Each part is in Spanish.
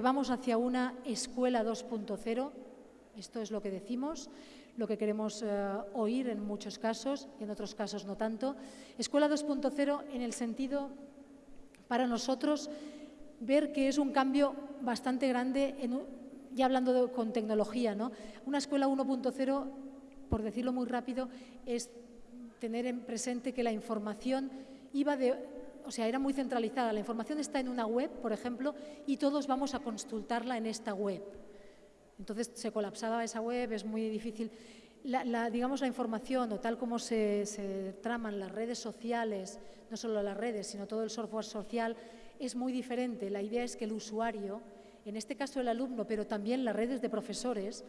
vamos hacia una escuela 2.0, esto es lo que decimos, lo que queremos eh, oír en muchos casos y en otros casos no tanto. Escuela 2.0 en el sentido, para nosotros, ver que es un cambio bastante grande, ya hablando con tecnología. ¿no? Una escuela 1.0, por decirlo muy rápido, es tener en presente que la información iba de o sea, era muy centralizada. La información está en una web, por ejemplo, y todos vamos a consultarla en esta web. Entonces se colapsaba esa web, es muy difícil. La, digamos, la información o tal como se, se, traman las redes sociales, no solo las redes, sino todo el software social, es muy diferente. La idea es que el usuario, en este caso el alumno, pero también las redes de profesores,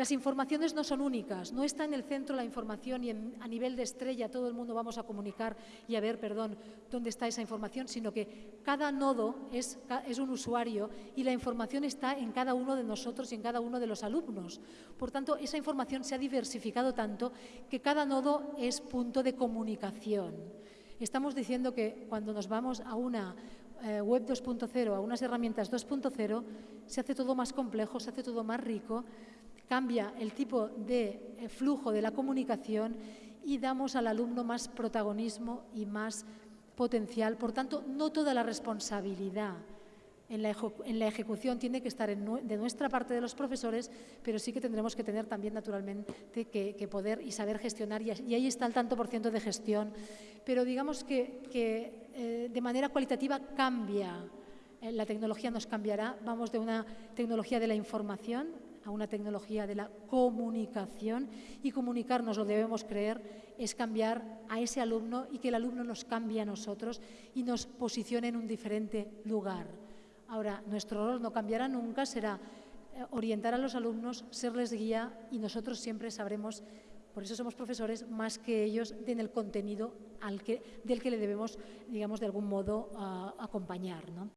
las informaciones no son únicas, no está en el centro la información y a nivel de estrella todo el mundo vamos a comunicar y a ver, perdón, dónde está esa información, sino que cada nodo es, es, un usuario y la información está en cada uno de nosotros y en cada uno de los alumnos. Por tanto, esa información se ha diversificado tanto que cada nodo es punto de comunicación. Estamos diciendo que cuando nos vamos a una eh, web 2.0, a unas herramientas 2.0, se hace todo más complejo, se hace todo más rico, cambia el tipo de eh, flujo de la comunicación y damos al alumno más protagonismo y más potencial. Por tanto, no toda la responsabilidad en la, ejecución tiene que estar de nuestra parte de los profesores, pero sí que tendremos que tener también naturalmente que, poder y saber gestionar y, ahí está el tanto por ciento de gestión. Pero digamos que, eh, de manera cualitativa cambia, eh, la tecnología nos cambiará, vamos de una tecnología de la información a una tecnología de la comunicación y comunicarnos, lo debemos creer, es cambiar a ese alumno y que el alumno nos cambie a nosotros y nos posicione en un diferente lugar. Ahora, nuestro rol no cambiará nunca, será eh, orientar a los alumnos, serles guía y nosotros siempre sabremos, por eso somos profesores, más que ellos en el contenido del que le debemos, digamos, de algún modo acompañar. ¿no?